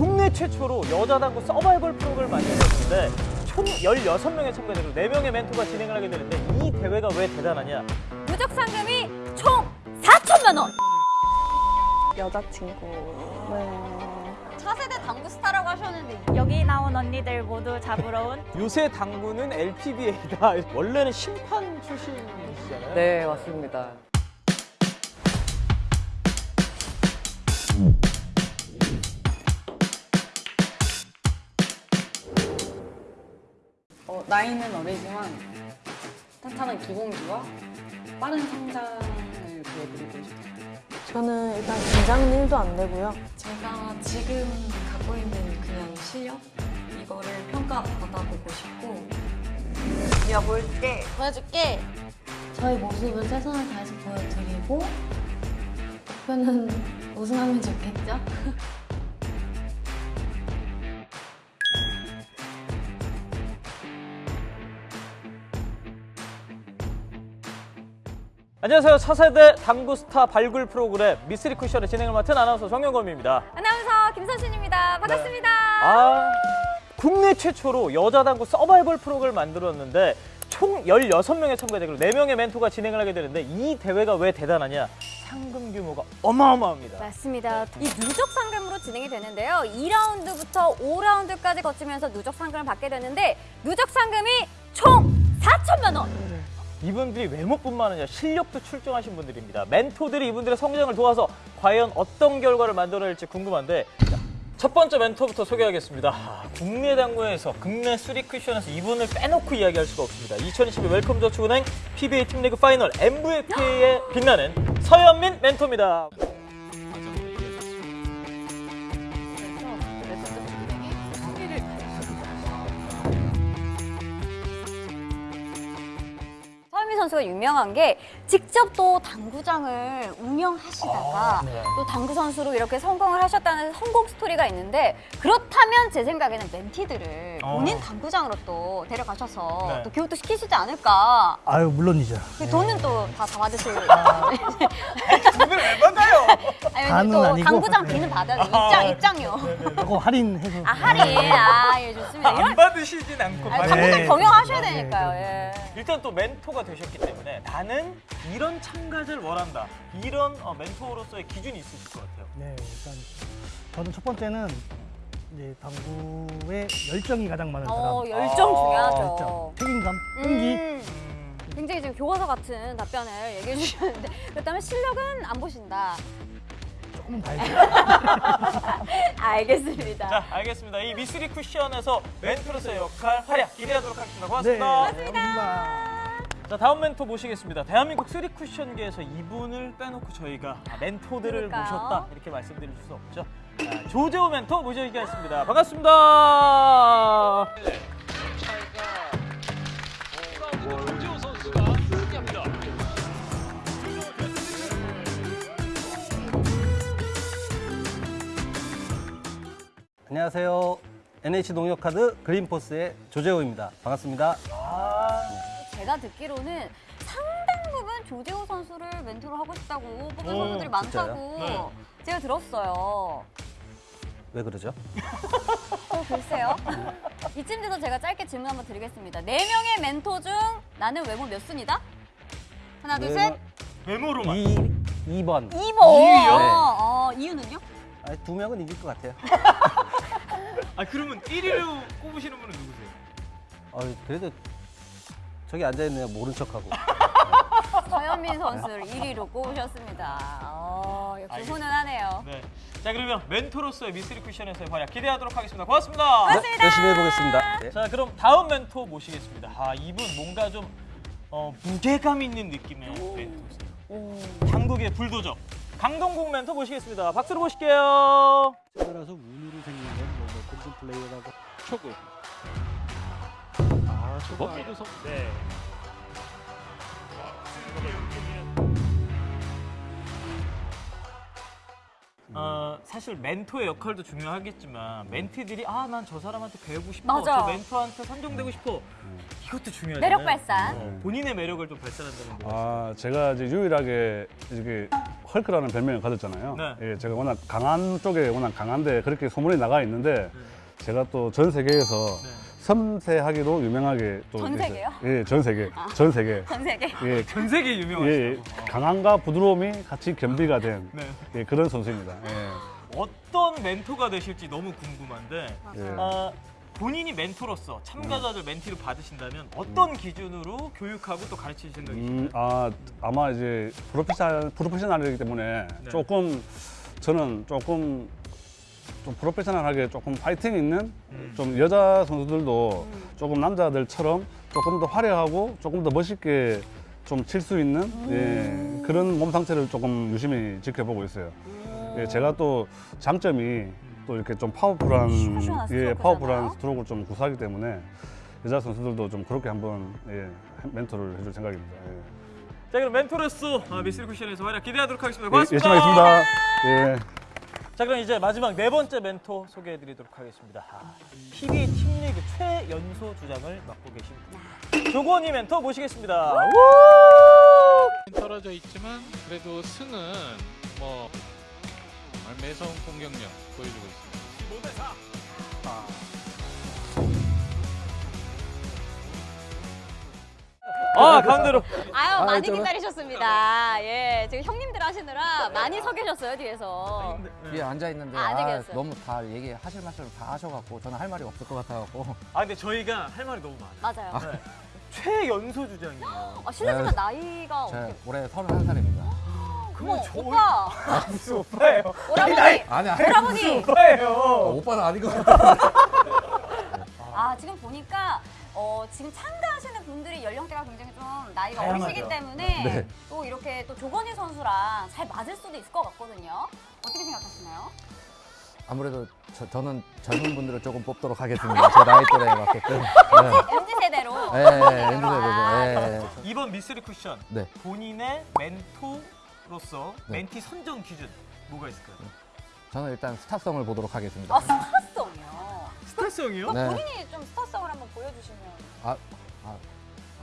국내 최초로 여자 당구 서바이벌 프로그램을 만들었는데 총 16명의 참가자로 4명의 멘토가 진행을 하게 되는데 이 대회가 왜 대단하냐? 누적 상금이 총 4천만 원. 여자친구. 네. 차세대 당구 스타라고 하셨는데 여기 나온 언니들 모두 잡으러 온 요새 당구는 LPBA다. 원래는 심판 출신이시잖아요. 네, 맞습니다. 나이는 어리지만 탄탄한 기본기와 빠른 성장을 보여드리고 싶어요. 저는 일단 긴장은 1도 안 되고요. 제가 지금 갖고 있는 그냥 실력 이거를 평가받아보고 싶고 보여볼게. 보여줄게. 저의 모습을 최선을 다해서 보여드리고 목표는 우승하면 좋겠죠? 안녕하세요. 차세대 당구 스타 발굴 프로그램 미스리 쿠션의 진행을 맡은 아나운서 정영검입니다. 아나운서 김선신입니다. 반갑습니다. 아, 국내 최초로 여자 당구 서바이벌 프로그램을 만들었는데 총 16명의 참가자로 4명의 멘토가 진행을 하게 되는데 이 대회가 왜 대단하냐? 상금 규모가 어마어마합니다. 맞습니다. 이 누적 상금으로 진행이 되는데요. 2라운드부터 5라운드까지 거치면서 누적 상금을 받게 되는데 누적 상금이 총 4천만 원. 이분들이 외모뿐만 아니라 실력도 출중하신 분들입니다. 멘토들이 이분들의 성장을 도와서 과연 어떤 결과를 만들어낼지 궁금한데 자, 첫 번째 멘토부터 소개하겠습니다. 아, 국내 당구에서 국내 쓰리 쿠션에서 이분을 빼놓고 이야기할 수가 없습니다. 2022 웰컴 저축은행 PBA 팀리그 파이널 MVP에 빛나는 서현민 멘토입니다. 선수가 유명한 게 직접 또 당구장을 운영하시다가 또 당구 선수로 이렇게 성공을 하셨다는 성공 스토리가 있는데 그렇다면 제 생각에는 멘티들을 어. 본인 당구장으로 또 데려가셔서 네. 또 교육도 시키시지 않을까. 아유 물론이죠. 그 돈은 또다 잡아주실. 돈을 왜 받아요? 아니, 또 아니고. 당구장 네. 비는 받아요. 입장, 입장료. 조금 할인해서. 아, 할인. 아, 예, 좋습니다. 이런 받으시진 않고 아니, 네. 당구장 경영하셔야 네. 되니까요. 예. 일단 또 멘토가 되셨기 때문에 나는 이런 참가자를 원한다. 이런 어, 멘토로서의 기준이 있으실 것 같아요. 네, 일단 저는 첫 번째는 이제 당구에 열정이 가장 많은 사람. 어, 열정 중요하죠. 열정, 책임감, 끈기. 음, 굉장히 지금 교과서 같은 답변을 얘기해 주셨는데 그렇다면 실력은 안 보신다. 조금 달죠. 알겠습니다. 자, 알겠습니다. 이 미스리 쿠션에서 멘토로서의 역할 활약 기대하도록 하겠습니다. 네, 고맙습니다. 고맙습니다. 자, 다음 멘토 모시겠습니다. 대한민국 쓰리 쿠션계에서 이분을 빼놓고 저희가 아, 멘토들을 그러니까요. 모셨다 이렇게 말씀드릴 수 없죠. 자, 조재호 멘토 모셔주겠습니다. 반갑습니다. 안녕하세요. NH농협카드 그린포스의 조재호입니다. 반갑습니다. 아, 제가 듣기로는 상당 부분 조재호 선수를 멘토로 하고 싶다고 뽑은 선수들이 많다고 진짜요? 제가 들었어요. 왜 그러죠? 어, 글쎄요. 이쯤 돼서 제가 짧게 질문 한번 드리겠습니다. 네 명의 멘토 중 나는 외모 몇 순이다? 하나, 둘, 셋. 외모로만. 2, 2번. 2번. 이위요? 어, 이유는요? 아니, 두 명은 이길 것 같아요. 아, 그러면 1위로 꼽으시는 분은 누구세요? 어, 그래도 저기 앉아있네요. 모른 척하고. 서현민 선수를 1위로 꼽으셨습니다. 어, 역시. 훈훈하네요. 네. 자, 그러면 멘토로서의 미스리 쿠션에서의 활약 기대하도록 하겠습니다. 고맙습니다. 네, 열심히 해보겠습니다. 네. 자, 그럼 다음 멘토 모시겠습니다. 아, 이분 뭔가 좀 어, 무게감 있는 느낌의 멘토세요. 당국의 불도저. 강동국 멘토 모시겠습니다. 박수로 모실게요. 따라서 운으로 생긴 건뭐 골든 플레이어라고 초구 아 초구 성 네. 어, 사실 멘토의 역할도 중요하겠지만 멘티들이 아 난 저 사람한테 배우고 싶어, 맞아. 저 멘토한테 선정되고 싶어 이것도 중요하잖아요. 매력 발산. 어, 본인의 매력을 좀 발산한다는 거. 아, 제가 이제 유일하게 이게 헐크라는 별명을 가졌잖아요. 네. 예, 제가 워낙 강한 쪽에 워낙 강한데 그렇게 소문이 나가 있는데 제가 또 전 세계에서 네. 섬세하기로 유명하게 또전 이렇게- 세계요? 예, 전 세계, 전 세계. 전 세계. 예, 전 세계 예, 유명하시죠. 예, 강함과 부드러움이 같이 겸비가 된 네. 예, 그런 선수입니다. 예. 어떤 멘토가 되실지 너무 궁금한데 예. 아, 본인이 멘토로서 참가자들 멘티를 받으신다면 어떤 기준으로 교육하고 또 가르칠 생각이신가요? 음, 아, 아마 이제 프로페셔널, 프로페셔널이기 때문에 네. 조금 저는 조금 좀 프로페셔널하게 조금 파이팅 있는 음. 좀 여자 선수들도 조금 남자들처럼 조금 더 화려하고 조금 더 멋있게 좀 칠 수 있는 예, 그런 몸 상태를 조금 유심히 지켜보고 있어요. 예, 제가 또 장점이 또 이렇게 좀 powerful한 예. powerful한 스트로크를 좀 구사하기 때문에 여자 선수들도 좀 그렇게 한번 예, 멘토를 해줄 생각입니다. 예. 자 그럼 멘토로서 아, 미스리 쿠션에서 활약 기대하도록 하겠습니다. 예, 고맙습니다. 열심히 하겠습니다. 예. 자 그럼 이제 마지막 네 번째 멘토 소개해드리도록 하겠습니다. 아, PB 팀리그 최연소 주장을 맡고 계신 조건희 멘토 모시겠습니다. 떨어져 있지만 그래도 승은 뭐 정말 매서운 공격력 보여주고 있습니다. 아 가운데로 아유 많이 저는- 기다리셨습니다. 예, 지금 형님들 하시느라 많이 서 계셨어요 뒤에서. 위에 앉아 있는데 아, 안 아. 너무 다 얘기하실 말씀을 다 하셔갖고 저는 할 말이 없을 것 같아갖고 아 근데 저희가 할 말이 너무 많아요. 맞아요. 네. 최연소 주장이에요. 아, 실례지만 네. 나이가 어떻게? 올해 31살입니다. 어머, 저- 오빠, 무슨 오빠예요? 오라버니, 아니 아니 오라버니. 오빠예요. 오빠는 아닌 것 같아요. 아 지금 보니까 어, 지금 참가하시는 분들이 연령대가 굉장히 좀 나이가 다양하죠. 어리시기 때문에 네. 또 이렇게 또 조건희 선수랑 잘 맞을 수도 있을 것 같거든요. 어떻게 생각하시나요? 아무래도 저, 는 젊은 분들을 조금 뽑도록 하겠습니다. 제 나이 또래에 맞게끔. MZ 세대로. 네, 네, MZ 아, 세대죠. 네, 네. 이번 미스 쓰리 쿠션 네. 본인의 멘토로서 네. 멘티 선정 기준 뭐가 있을까요? 저는 일단 스타성을 보도록 하겠습니다. 아 스타성이요. 스타성이요? 네. 본인이 좀 스타성을 한번 보여주시면. 아, 아,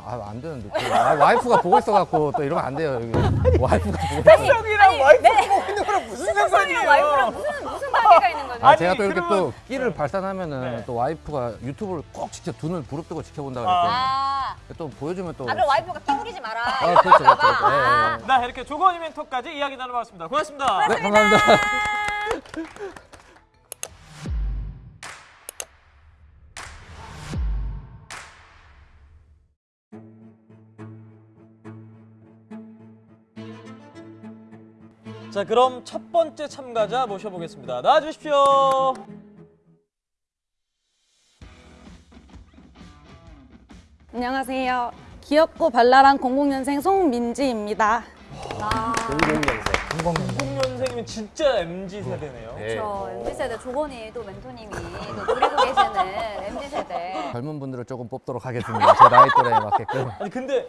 아, 안 되는데. 또, 아, 와이프가 보고 있어갖고 또 이러면 안 돼요. 여기. 와이프가 보고 있어. 스타성이랑 와이프 보고 있는 거랑 무슨 스타성이랑 와이프랑 무슨 무슨 관계가 있는 거죠? 아, 아니, 제가 또 이렇게 그러면- 또 끼를 발산하면은 네. 또 와이프가 유튜브를 꼭 직접 두눈 부릅뜨고 지켜본다 그랬거든요. 아, 또 보여주면 또. 아 그럼 와이프가 끼부리지 마라. 아, 그렇죠, 할까 그렇죠. 봐. 네, 아. 네. 나 이렇게 조건희 멘토까지 이야기 나눠봤습니다. 고맙습니다. 네, 감사합니다. 자 그럼 첫 번째 참가자 모셔보겠습니다. 나와주십시오. 안녕하세요. 귀엽고 발랄한 00년생 송민지입니다. 00년생이면 진짜 MZ 세대네요. 그렇죠. MZ 세대 조건희 또 멘토님이 또 노리고 계시는 MZ 세대. 젊은 분들을 조금 뽑도록 하겠습니다. 제 나이 또래에 맞게끔. 아니 근데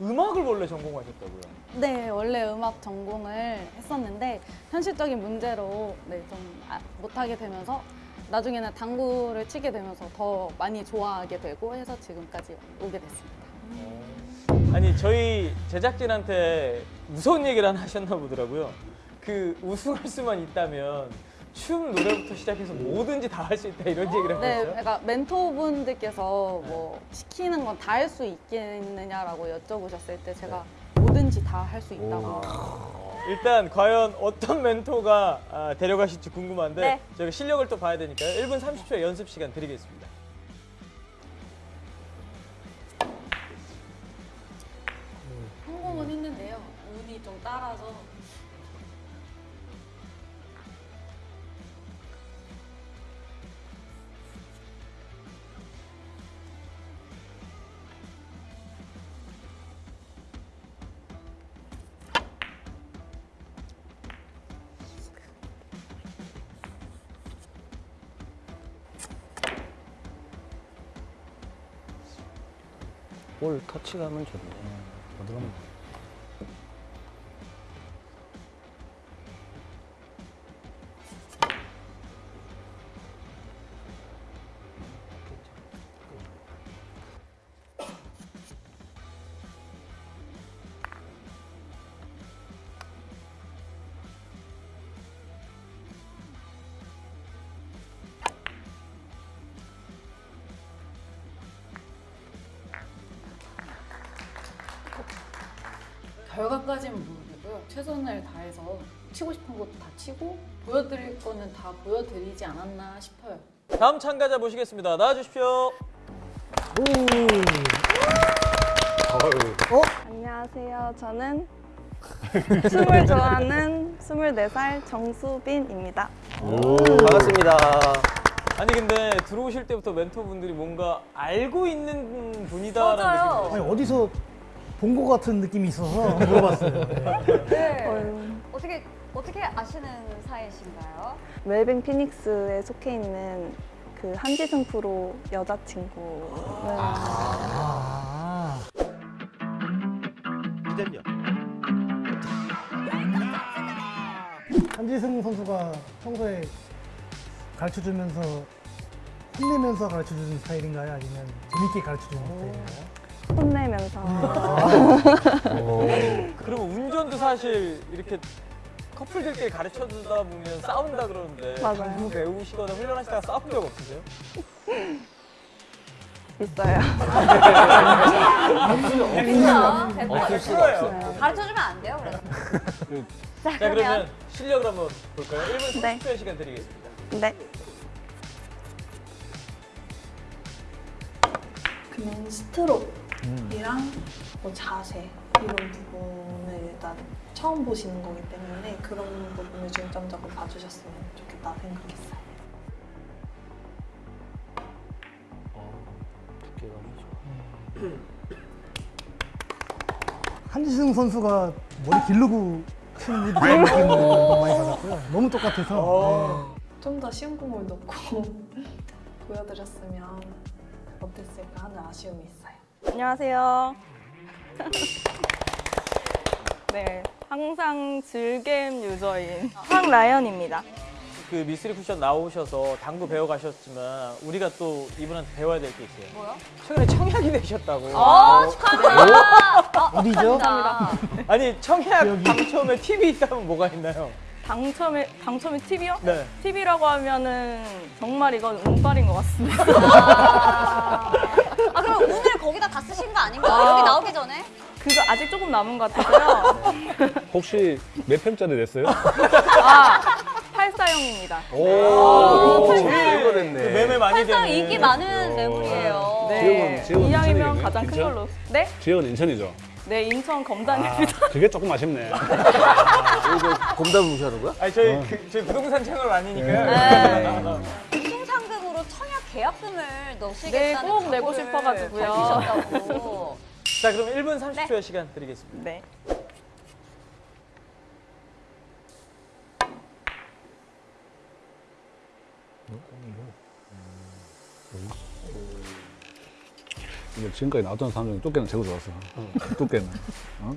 음악을 원래 전공하셨다고요? 네, 원래 음악 전공을 했었는데 현실적인 문제로 네, 좀 아- 못하게 되면서 나중에는 당구를 치게 되면서 더 많이 좋아하게 되고 해서 지금까지 오게 됐습니다. 아니 저희 제작진한테 무서운 얘기를 하나 하셨나 보더라고요. 그 우승할 수만 있다면 춤 노래부터 시작해서 뭐든지 다 할 수 있다 이런 얘기를 네, 하셨어요. 그러니까 멘토분들께서 뭐 시키는 건 다 할 수 있겠느냐라고 여쭤보셨을 때 제가 뭐든지 다 할 수 있다고. 일단 과연 어떤 멘토가 아, 데려가실지 궁금한데 네. 저희가 실력을 또 봐야 되니까요. 1분 30초의 연습 시간 드리겠습니다. 성공은 했는데요. 운이 좀 따라서 볼 터치감은 좋네. 부드러운 치고 보여드릴 거는 다 보여드리지 않았나 싶어요. 다음 참가자 모시겠습니다. 나와주십시오. 안녕하세요. 저는 춤을 좋아하는 24살 정수빈입니다. 반갑습니다. 아니 근데 들어오실 때부터 멘토분들이 뭔가 알고 있는 분이다라는 맞아요. 느낌이 아니, 어디서 본 것 같은 느낌이 있어서 물어봤어요. 네. 네. 어떻게 어떻게 아시는 사이신가요? 웰빙 피닉스에 속해 있는 그 한지승 프로 여자친구. 네. 아. 한지승 선수가 평소에 가르쳐 주면서 혼내면서 가르쳐 주는 스타일인가요? 아니면 재밌게 가르쳐 주는 스타일인가요? 혼내면서. 그러면 운전도 사실 이렇게 커플들끼리 가르쳐 주다 보면 싸운다 그러는데 맞아요. 당구 배우시거나 훈련하시다가 싸운 적 없으세요? 있어요. 없죠. 없을 수가 없어. 가르쳐 주면 안 돼요, 그래서. 자, 자 그러면 실력을 한번 볼까요? 1분 네. 30초의 시간 드리겠습니다. 네. 그냥 스트로크이랑 뭐 자세 이런 부분을 일단 처음 보시는 거기 때문에 그런 부분을 중점적으로 봐주셨으면 좋겠다 생각했어요. 한지승 선수가 머리 기르고 치는 그런 느낌을 너무 많이 받았고요. 너무 똑같아서. 좀더 쉬운 공을 놓고 보여드렸으면 어땠을까 하는 아쉬움이 있어요. 안녕하세요. 네. 항상 즐겜 유저인 황라연입니다. 그 미스리 쿠션 나오셔서 당구 배워 가셨지만 우리가 또 이분한테 배워야 될 게 있어요. 뭐요? 최근에 청약이 되셨다고. 어, 축하드립니다. 어, 어디죠? 감사합니다. 아니 청약 당첨에 팁이 있다면 뭐가 있나요? 당첨의 당첨의 팁이요? 네. 팁이라고 하면은 정말 이건 운빨인 것 같습니다. 아, 그럼 오늘 거기다 다 쓰신 거 아닌가요? 아. 여기 나오기 전에? 그거 아직 조금 남은 것 같아서요. 혹시 몇 편짜리 냈어요? 아, 84형입니다. 오, 제일 그 매매 많이 항상 되는 인기 많은 매물이에요. 네. 지역은- 지역은 이왕이면? 가장 큰 인천? 걸로. 네? 지역은 인천이죠. 네, 인천 아, 검단입니다. 그게 조금 아쉽네. 곰담 무시하는 거야? 아니 저희 그, 저희 부동산 채널 아니니까요. 네. 우승상금으로 청약 계약금을 넣으시겠다는 네, 꼭 내고 싶어가지고요. 자 그럼 1분 30초의 시간 드리겠습니다. 네. 지금까지 나왔던 사람 중에 뚜께는 제일 좋았어. 뚜께는. 어?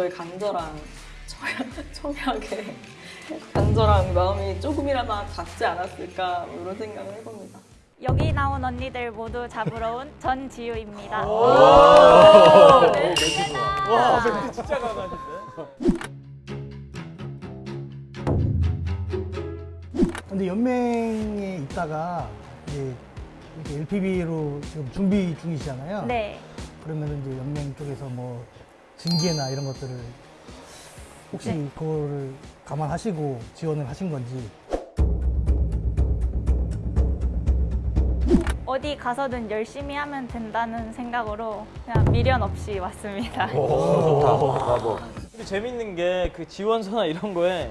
저의 간절한 청약- 청약에 간절한 마음이 조금이라도 닿지 않았을까 뭐 이런 생각을 해봅니다. 여기 나온 언니들 모두 잡으러 온 전지우입니다. 와 네. 멘트 진짜 강하신데. 근데 연맹에 있다가 이제 이렇게 LPB로 지금 준비 중이시잖아요. 네. 그러면 이제 연맹 쪽에서 뭐 징계나 이런 것들을 혹시 네. 그거를 감안하시고 지원을 하신 건지 어디 가서든 열심히 하면 된다는 생각으로 그냥 미련 없이 왔습니다. 근데 재밌는 게 그 지원서나 이런 거에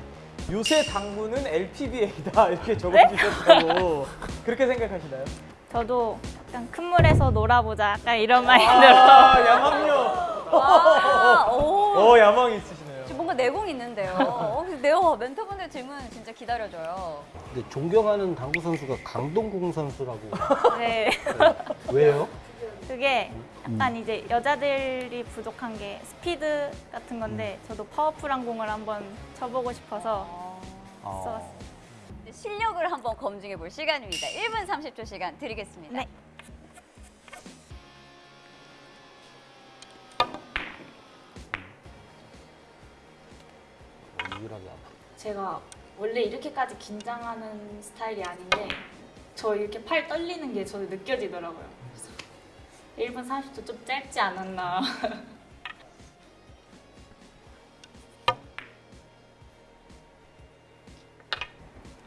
요새 당구는 LPBA다 이렇게 적어주셨다고 그렇게 생각하시나요? 저도 약간 큰 물에서 놀아보자 약간 이런 마인드로 아 야망요. 아, 오. 어 야망이 있으시네요. 지금 뭔가 내공 있는데요. 어, 네요. 멘토분들 질문 진짜 기다려줘요. 근데 존경하는 당구 선수가 강동궁 선수라고. 네. 왜요? 그게 약간 이제 여자들이 부족한 게 스피드 같은 건데 저도 파워풀한 공을 한번 쳐보고 싶어서 써봤어요. 실력을 한번 검증해 볼 시간입니다. 1분 30초 시간 드리겠습니다. 네. 제가 원래 이렇게까지 긴장하는 스타일이 아닌데 저 이렇게 팔 떨리는 게 저도 느껴지더라고요. 그래서 1분 30초 좀 짧지 않았나.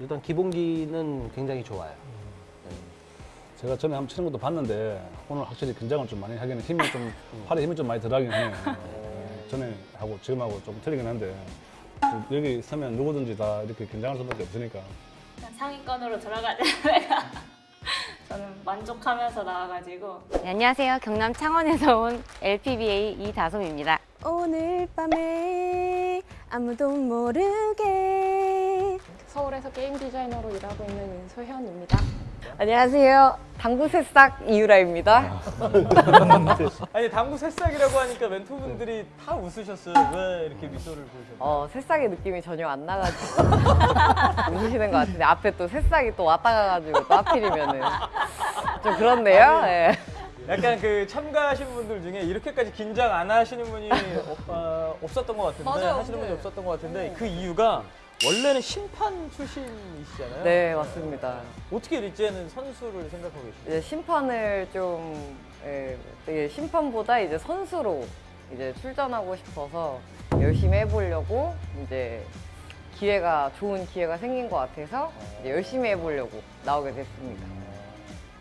일단 기본기는 굉장히 좋아요. 제가 전에 한번 치는 것도 봤는데 오늘 확실히 긴장을 좀 많이 하기는 힘이 좀 팔에 힘이 좀 많이 들어가긴 해요. 예, 전에 하고 지금 하고 좀 틀리긴 한데 여기 서면 누구든지 다 이렇게 긴장할 수밖에 없으니까 상위권으로 들어가자마자 저는 만족하면서 나와가지고 네, 안녕하세요. 경남 창원에서 온 LPBA 이다솜입니다. 오늘 밤에 아무도 모르게 서울에서 게임 디자이너로 일하고 있는 윤소현입니다. 안녕하세요. 당구 새싹 이유라입니다. 아니 당구 새싹이라고 하니까 멘토분들이 다 웃으셨어요. 왜 이렇게 미소를 보이셨나요? 어, 새싹의 느낌이 전혀 안 나가지고 웃으시는 것 같은데 앞에 또 새싹이 또 왔다 가가지고 또 하필이면은 좀 그렇네요. 예. 약간 그 참가하신 분들 중에 이렇게까지 긴장 안 하시는 분이 없, 아, 없었던 것 같은데 맞아요, 하시는 분이 네. 없었던 것 같은데 그 이유가 원래는 심판 출신이시잖아요. 네, 맞습니다. 어떻게 이제는 선수를 생각하고 계시나요? 이제 심판을 좀 예, 되게 심판보다 이제 선수로 이제 출전하고 싶어서 열심히 해보려고 이제 기회가 좋은 기회가 생긴 것 같아서 이제 열심히 해보려고 나오게 됐습니다.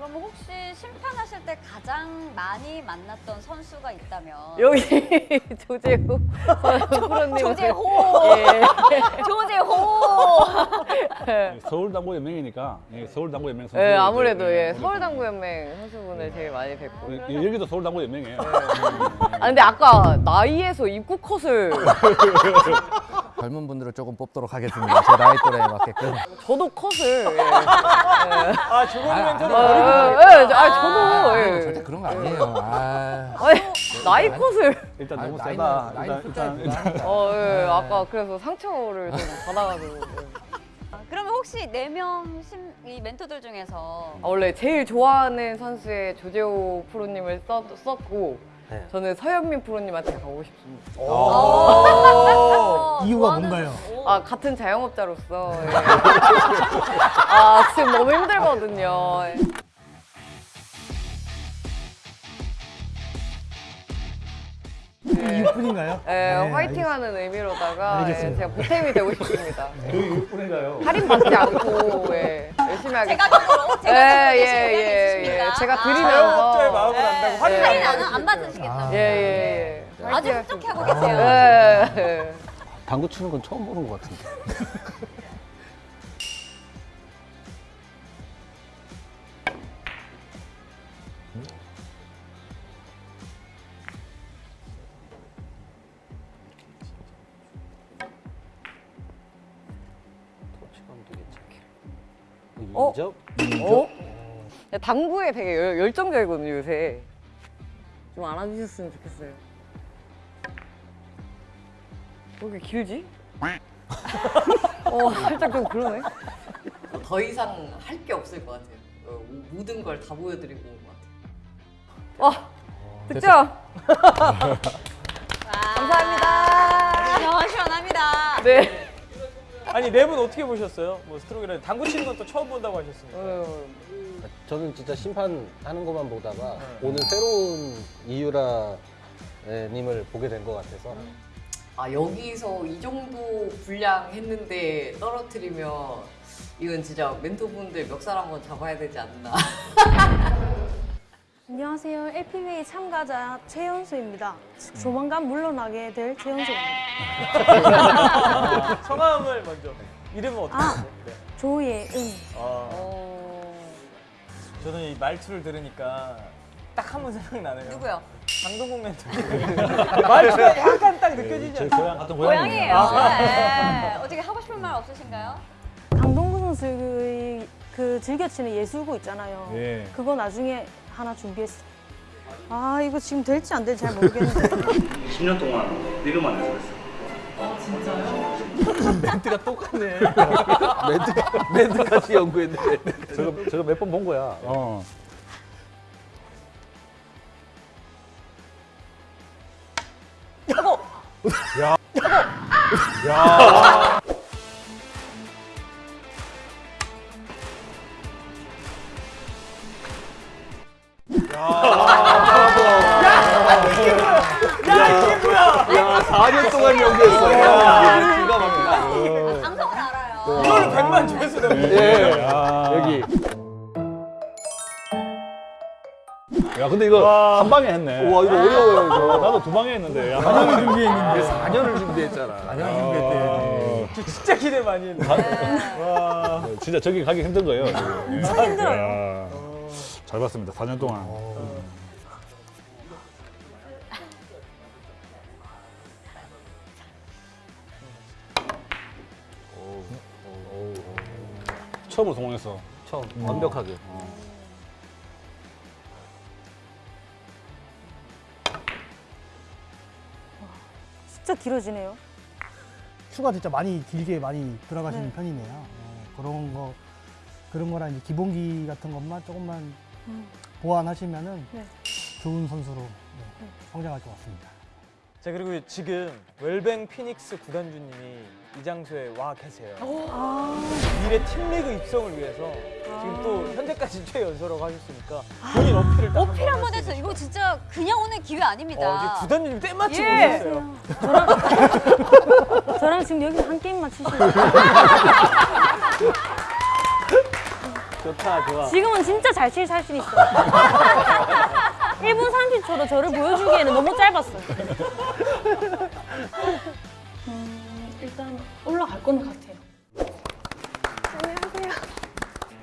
그럼 혹시 심판하실 때 가장 많이 만났던 선수가 있다면? 여기 조재호. 프로님 조재호. 예. 조재호. 예, 서울 당구 연맹이니까. 예, 서울 당구 연맹 선수 예, 아무래도 예, 서울 당구 연맹 선수분을 제일 많이 뵙고. 예, 여기도 서울 당구 연맹이에요. 아 근데 아까 나이에서 입구 컷을 젊은 분들을 조금 뽑도록 하겠습니다. 제 나이 또래에 맞게끔. 저도 컷을 예. 아 멘토를 아, 버리고 예, 예, 아 저도 아, 예. 절대 그런 거 아니에요. 아. 아니, 나이 컷을 일단 너무 나이는- 세다. 나이는 일단, 일단. 어, 예, 아까 그래서 상처를 좀 받아가지고 예. 아, 그러면 혹시 네 명 이 멘토들 중에서 아, 원래 제일 좋아하는 선수의 조재호 프로님을 썼, 썼고 네. 저는 서현민 프로님한테 가고 싶습니다. 오. 이유가 뭔가요? 아 같은 자영업자로서 예. 아 지금 너무 힘들거든요. 예. 이유뿐인가요? 예, 네, 화이팅하는 의미로다가 예, 알겠습니다. 제가 보탬이 되고 싶습니다. 그 이유뿐인가요? 할인 받지 않고 예, 열심히 하겠습니다. 예, 대신 예, 예, 있으십니까? 예. 제가 아. 드리면서 자영업자의 마음을 안다고 할인 예, 할인 예. 안, 안 받으시겠다. 예, 예, 예. 아주 흡족해. 하고 계세요. 예, 예. 당구 치는 건 처음 보는 것 같은데. 터치감도 괜찮게. 어? 어? 야, 당구에 되게 열, 열정적이거든요 요새. 좀 알아주셨으면 좋겠어요. 왜 이렇게 길지? 어 살짝 좀 그러네. 더 이상 할 게 없을 것 같아요. 어, 모든 걸 다 보여드리고 온 것 같아요. 와 득점. 감사합니다. 시원시원합니다. 네. 아니 네 분 어떻게 보셨어요? 뭐 스트로크를 당구 치는 건 또 처음 본다고 하셨으니까. 어, 저는 진짜 심판하는 것만 보다가 오늘 새로운 이유라 님을 보게 된 것 같아서 아 여기서 이 정도 분량 했는데 떨어뜨리면 이건 진짜 멘토분들 멱살 한번 잡아야 되지 않나. 안녕하세요. LPBA 참가자 최연수입니다. 조만간 물러나게 될 최연수입니다. 성함을 먼저. 이름은 어떻게 아. 네. 조예은. 아, 저는 이 말투를 들으니까 딱한분 생각나네요. 누구요? 강동국 멘토. 말투가 약간 딱 느껴지지 제 않아요? 고향 같은 고양이에요. 아. 네. 어떻게 하고 싶은 말 없으신가요? 강동구 선수의 그 즐겨치는 예술구 있잖아요. 예. 그거 나중에 하나 준비했어. 아 이거 지금 될지 안 될지 잘 모르겠는데. 10년 동안 리그만 해서 했어요. 아 진짜요? 멘트가 똑같네. 멘트 멘트 같이 연구했는데. 저거 저거 몇 번 본 거야. 어. 야. 야. 야, 이게 뭐야? 야, 4년 동안 연구했어. 야, 기가 막히다. 이거를 100만 조회수 넘는 예. 아. 여기. 야, 근데 이거 한 방에 했네. 와, 이거 어려워요, 이거. 나도 두 방에 했는데. 야. 4년을 준비했는데. 4년을 준비했잖아. 4년을 준비했대. 진짜 기대 많이 했네. 와. 진짜 저기 가기 힘든 거예요. 진짜 힘들어요. 야. 잘 봤습니다. 4년 동안. 처음으로 성공했어. 처음 완벽하게. 진짜 길어지네요. 추가 진짜 많이 길게 많이 들어가시는 네. 편이네요. 어, 그런 거 그런 거랑 이제 기본기 같은 것만 조금만 음. 보완하시면은 네. 좋은 선수로 네, 성장할 것 같습니다. 자 그리고 지금 웰뱅 피닉스 구단주님이 이 장소에 와 계세요. 미래 팀리그 입성을 위해서 지금 또 현재까지 최연소라고 하셨으니까 본인 어필을 딱 아. 어필 한번 해서 이거 진짜 그냥 오는 기회 아닙니다. 어, 구단주님 때마침 예. 오셨어요. 저랑 지금 여기서 한 게임만 치시면 좋다 좋아. 지금은 진짜 잘 칠 자신 있어요. 1분 30초도 저를 보여주기에는 너무 짧았어요. 음, 일단 올라갈 거는 같아요. 안녕하세요.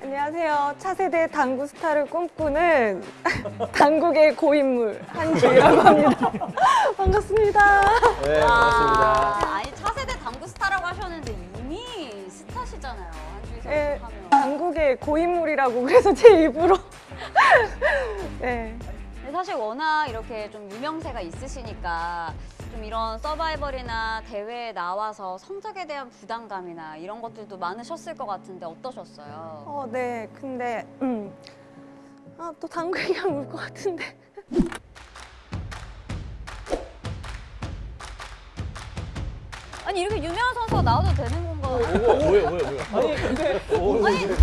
안녕하세요. 차세대 당구 스타를 꿈꾸는 당국의 고인물 한주희라고 합니다. 반갑습니다. 네, 아, 아니 차세대 당구 스타라고 하셨는데 이미 스타시잖아요. 한주희 선수 네, 하면. 당국의 고인물이라고 그래서 제 입으로 네. 사실 워낙 이렇게 좀 유명세가 있으시니까 좀 이런 서바이벌이나 대회에 나와서 성적에 대한 부담감이나 이런 것들도 많으셨을 것 같은데 어떠셨어요? 어, 네. 근데 음. 아, 또 당구 얘기하면 울 것 같은데. 아니 이렇게 유명한 선수가 나와도 되는 건가요? 뭐야, 뭐야, 뭐야. 아니 근데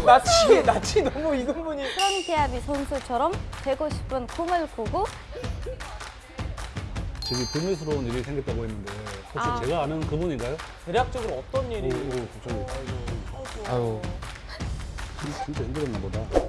낯이 낯이 너무 이근분이 프런티아비 선수처럼 되고 싶은 꿈을 꾸고 지금 불미스러운 일이 생겼다고 했는데 혹시 아. 제가 아는 그분인가요? 대략적으로 어떤 일이 오, 오, 갑자기. 아유. 진짜 힘들었나 보다.